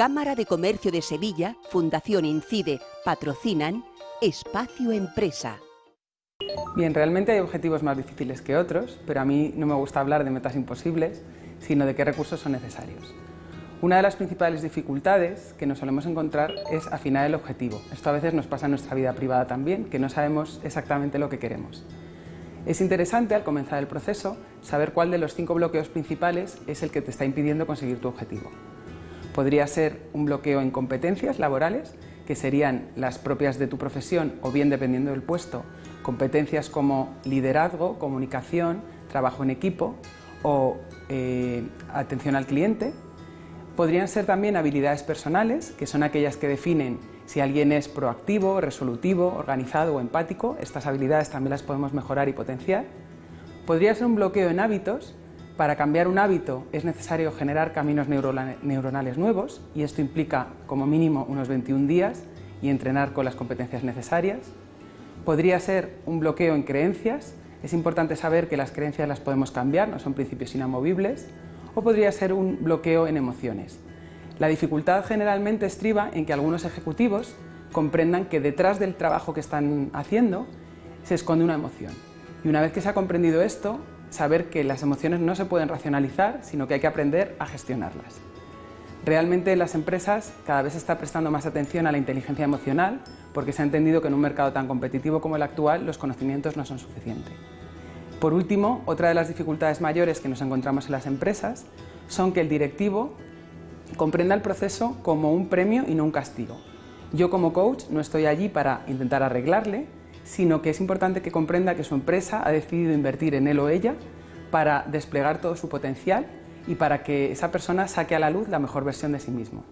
Cámara de Comercio de Sevilla, Fundación Incide, patrocinan Espacio Empresa. Bien, realmente hay objetivos más difíciles que otros, pero a mí no me gusta hablar de metas imposibles, sino de qué recursos son necesarios. Una de las principales dificultades que nos solemos encontrar es afinar el objetivo. Esto a veces nos pasa en nuestra vida privada también, que no sabemos exactamente lo que queremos. Es interesante al comenzar el proceso saber cuál de los cinco bloqueos principales es el que te está impidiendo conseguir tu objetivo. Podría ser un bloqueo en competencias laborales, que serían las propias de tu profesión o bien dependiendo del puesto, competencias como liderazgo, comunicación, trabajo en equipo o eh, atención al cliente, Podrían ser también habilidades personales, que son aquellas que definen si alguien es proactivo, resolutivo, organizado o empático. Estas habilidades también las podemos mejorar y potenciar. Podría ser un bloqueo en hábitos. Para cambiar un hábito es necesario generar caminos neuronales nuevos y esto implica como mínimo unos 21 días y entrenar con las competencias necesarias. Podría ser un bloqueo en creencias. Es importante saber que las creencias las podemos cambiar, no son principios inamovibles o podría ser un bloqueo en emociones. La dificultad generalmente estriba en que algunos ejecutivos comprendan que detrás del trabajo que están haciendo se esconde una emoción. Y una vez que se ha comprendido esto, saber que las emociones no se pueden racionalizar, sino que hay que aprender a gestionarlas. Realmente las empresas cada vez se está prestando más atención a la inteligencia emocional porque se ha entendido que en un mercado tan competitivo como el actual los conocimientos no son suficientes. Por último, otra de las dificultades mayores que nos encontramos en las empresas son que el directivo comprenda el proceso como un premio y no un castigo. Yo como coach no estoy allí para intentar arreglarle, sino que es importante que comprenda que su empresa ha decidido invertir en él o ella para desplegar todo su potencial y para que esa persona saque a la luz la mejor versión de sí mismo.